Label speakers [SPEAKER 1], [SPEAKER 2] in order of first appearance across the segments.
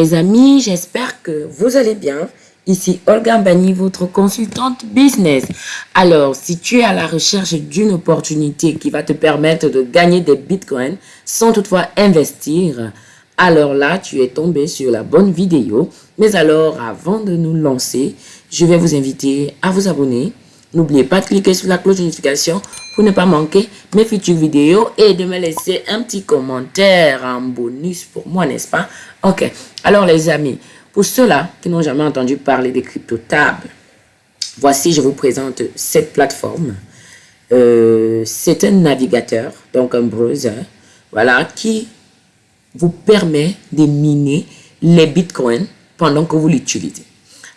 [SPEAKER 1] Les amis, j'espère que vous allez bien. Ici Olga Bani, votre consultante business. Alors, si tu es à la recherche d'une opportunité qui va te permettre de gagner des bitcoins sans toutefois investir, alors là, tu es tombé sur la bonne vidéo. Mais alors, avant de nous lancer, je vais vous inviter à vous abonner. N'oubliez pas de cliquer sur la cloche de notification pour ne pas manquer mes futures vidéos et de me laisser un petit commentaire en bonus pour moi, n'est-ce pas? Ok, alors les amis, pour ceux-là qui n'ont jamais entendu parler des crypto-tables, voici, je vous présente cette plateforme. Euh, c'est un navigateur, donc un browser, voilà, qui vous permet de miner les bitcoins pendant que vous l'utilisez.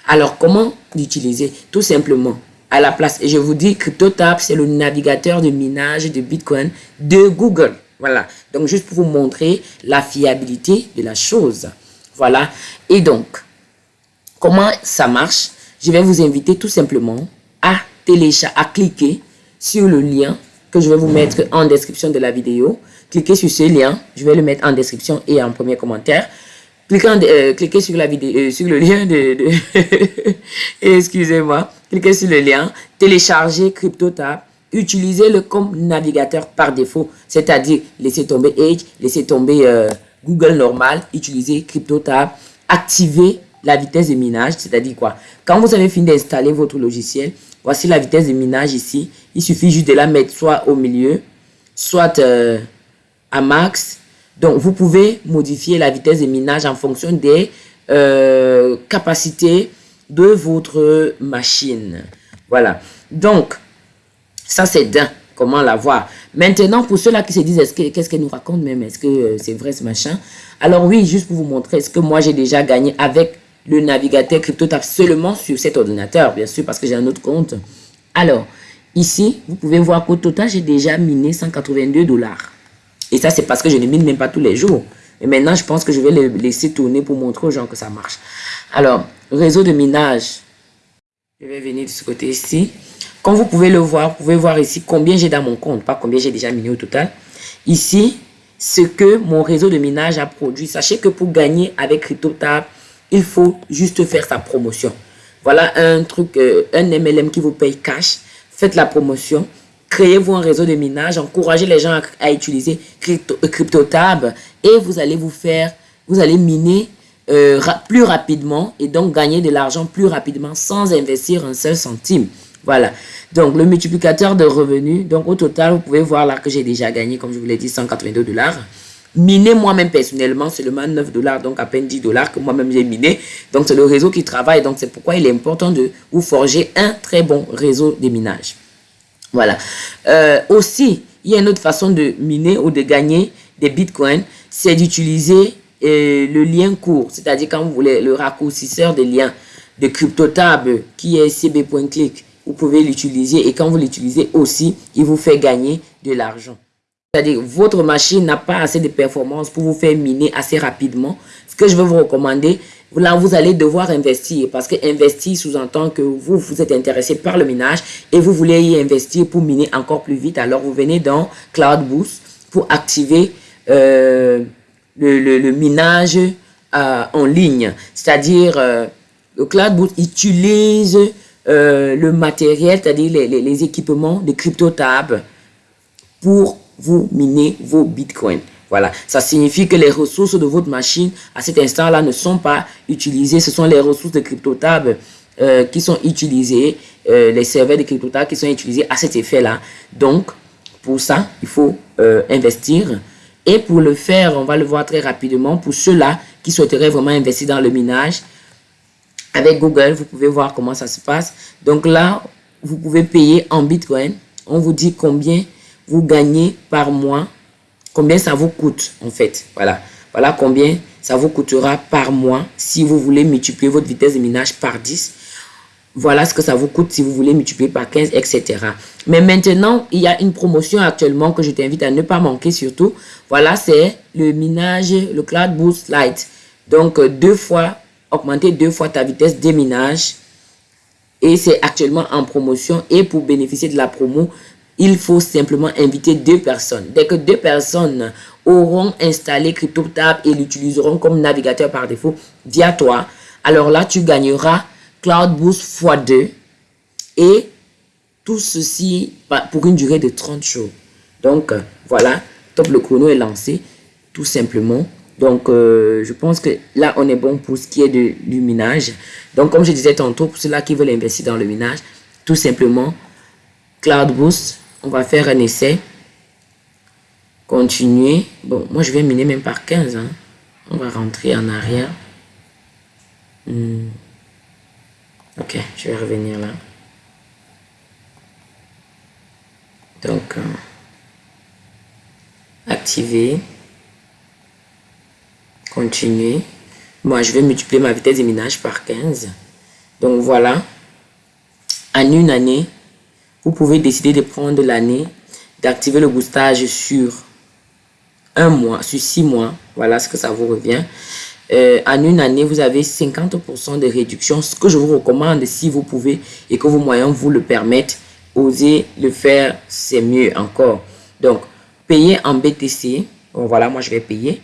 [SPEAKER 1] Alors, comment l'utiliser? Tout simplement, à la place. Et je vous dis, CryptoTab, c'est le navigateur de minage de Bitcoin de Google. Voilà. Donc, juste pour vous montrer la fiabilité de la chose. Voilà. Et donc, comment ça marche? Je vais vous inviter tout simplement à télécharger, à cliquer sur le lien que je vais vous mettre en description de la vidéo. Cliquez sur ce lien. Je vais le mettre en description et en premier commentaire. Euh, cliquez, sur, la vidéo, euh, sur le lien de... Excusez-moi. Cliquez sur le lien. Téléchargez CryptoTab. Utilisez-le comme navigateur par défaut. C'est-à-dire, laissez tomber Edge, laissez tomber euh, Google normal. Utilisez CryptoTab. Activez la vitesse de minage. C'est-à-dire quoi? Quand vous avez fini d'installer votre logiciel, voici la vitesse de minage ici. Il suffit juste de la mettre soit au milieu, soit à max, donc, vous pouvez modifier la vitesse de minage en fonction des euh, capacités de votre machine. Voilà. Donc, ça c'est d'un. Comment la voir? Maintenant, pour ceux-là qui se disent, qu'est-ce qu'elle nous raconte même? Est-ce que euh, c'est vrai ce machin? Alors oui, juste pour vous montrer ce que moi j'ai déjà gagné avec le navigateur CryptoTab seulement sur cet ordinateur, bien sûr, parce que j'ai un autre compte. Alors, ici, vous pouvez voir qu'au total, j'ai déjà miné 182 dollars. Et ça, c'est parce que je ne mine même pas tous les jours. Et maintenant, je pense que je vais le laisser tourner pour montrer aux gens que ça marche. Alors, réseau de minage. Je vais venir de ce côté ici. Comme vous pouvez le voir, vous pouvez voir ici combien j'ai dans mon compte, pas combien j'ai déjà miné au total. Ici, ce que mon réseau de minage a produit. Sachez que pour gagner avec CryptoTab, il faut juste faire sa promotion. Voilà un truc, euh, un MLM qui vous paye cash. Faites la promotion créez-vous un réseau de minage, encouragez les gens à, utiliser crypto, euh, CryptoTab et vous allez vous faire, vous allez miner euh, plus rapidement et donc gagner de l'argent plus rapidement sans investir un seul centime. Voilà. Donc, le multiplicateur de revenus. Donc, au total, vous pouvez voir là que j'ai déjà gagné, comme je vous l'ai dit, 182 dollars. Miné moi-même personnellement, seulement 9 dollars, donc à peine 10 dollars que moi-même j'ai miné. Donc, c'est le réseau qui travaille. Donc, c'est pourquoi il est important de vous forger un très bon réseau de minage. Voilà. Euh, aussi, il y a une autre façon de miner ou de gagner des bitcoins, c'est d'utiliser euh, le lien court. C'est-à-dire quand vous voulez le raccourcisseur des liens de CryptoTab qui est cb.click, vous pouvez l'utiliser et quand vous l'utilisez aussi, il vous fait gagner de l'argent. C'est-à-dire votre machine n'a pas assez de performance pour vous faire miner assez rapidement. Ce que je vais vous recommander, là, vous allez devoir investir parce que investir sous-entend que vous, vous êtes intéressé par le minage et vous voulez y investir pour miner encore plus vite. Alors, vous venez dans Cloud Boost pour activer euh, le, minage euh, en ligne. C'est-à-dire, euh, le Cloud Boost utilise le matériel, c'est-à-dire les, les, équipements de CryptoTab pour vous miner vos bitcoins. Voilà, ça signifie que les ressources de votre machine à cet instant-là ne sont pas utilisées. Ce sont les ressources de CryptoTab euh, qui sont utilisées, euh, les serveurs de CryptoTab qui sont utilisés à cet effet-là. Donc, pour ça, il faut euh, investir. Et pour le faire, on va le voir très rapidement. Pour ceux-là qui souhaiteraient vraiment investir dans le minage, avec Google, vous pouvez voir comment ça se passe. Donc là, vous pouvez payer en Bitcoin. On vous dit combien vous gagnez par mois combien ça vous coûte en fait. Voilà, voilà combien ça vous coûtera par mois si vous voulez multiplier votre vitesse de minage par 10. Voilà ce que ça vous coûte si vous voulez multiplier par 15, etc. Mais maintenant, il y a une promotion actuellement que je t'invite à ne pas manquer surtout. Voilà, c'est le minage, le Cloud Boost Lite. Donc, euh, deux fois, augmenter deux fois ta vitesse de minage. Et c'est actuellement en promotion. Et pour bénéficier de la promo, il faut simplement inviter deux personnes. Dès que deux personnes auront installé CryptoTab et l'utiliseront comme navigateur par défaut via toi, alors là, tu gagneras Cloud Boost x2 et tout ceci pour une durée de 30 jours. Donc, voilà, top, le chrono est lancé, tout simplement. Donc, euh, je pense que là, on est bon pour ce qui est de, du minage. Donc, comme je disais tantôt, pour ceux-là qui veulent investir dans le minage, tout simplement, Cloud Boost, on va faire un essai. Continuer. Bon, moi, je vais miner même par 15. Hein. On va rentrer en arrière. Hmm. Ok, je vais revenir là. Donc, euh, activer. Continuer. Moi, je vais multiplier ma vitesse de minage par 15. Donc, voilà. En une année, vous pouvez décider de prendre l'année, d'activer le boostage sur un mois, sur six mois. Voilà ce que ça vous revient. Euh, en une année, vous avez 50% de réduction. Ce que je vous recommande, si vous pouvez et que vos moyens vous le permettent, osez le faire, c'est mieux encore. Donc, payer en BTC. Voilà, moi, je vais payer.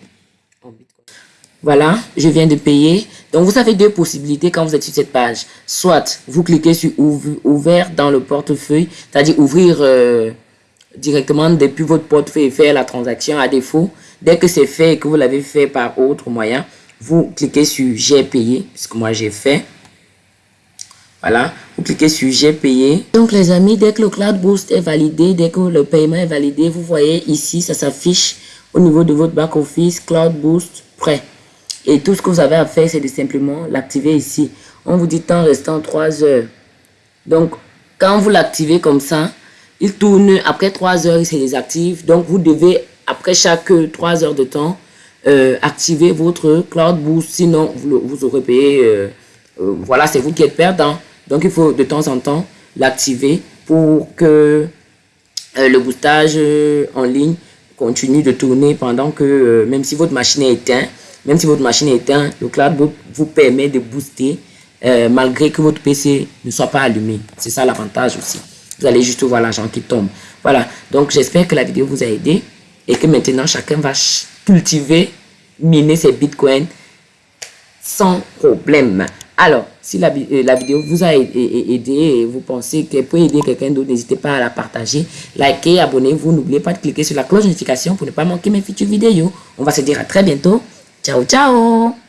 [SPEAKER 1] Voilà, je viens de payer. Donc, vous avez deux possibilités quand vous êtes sur cette page. Soit, vous cliquez sur ouvert dans le portefeuille, c'est-à-dire ouvrir euh, directement depuis votre portefeuille et faire la transaction à défaut. Dès que c'est fait et que vous l'avez fait par autre moyen, vous cliquez sur j'ai payé, puisque moi j'ai fait. Voilà, vous cliquez sur j'ai payé. Donc les amis, dès que le Cloud Boost est validé, dès que le paiement est validé, vous voyez ici, ça s'affiche au niveau de votre back office, Cloud Boost prêt. Et tout ce que vous avez à faire, c'est de simplement l'activer ici. On vous dit temps restant 3 heures. Donc, quand vous l'activez comme ça, il tourne après 3 heures, il se désactive. Donc, vous devez, après chaque 3 heures de temps, euh, activer votre Cloud Boost. Sinon, vous, vous aurez payé. Euh, euh, voilà, c'est vous qui êtes perdant. Donc, il faut de temps en temps l'activer pour que le boostage en ligne continue de tourner pendant que, même si votre machine est éteinte, même si votre machine est éteinte, le cloud vous permet de booster euh, malgré que votre PC ne soit pas allumé. C'est ça l'avantage aussi. Vous allez juste voir l'argent qui tombe. Voilà. Donc, j'espère que la vidéo vous a aidé et que maintenant, chacun va cultiver, miner ses bitcoins sans problème. Alors, si la, euh, la, vidéo vous a aidé et vous pensez qu'elle peut aider quelqu'un d'autre, n'hésitez pas à la partager, likez, abonnez-vous. N'oubliez pas de cliquer sur la cloche de notification pour ne pas manquer mes futures vidéos. On va se dire à très bientôt. 远，远。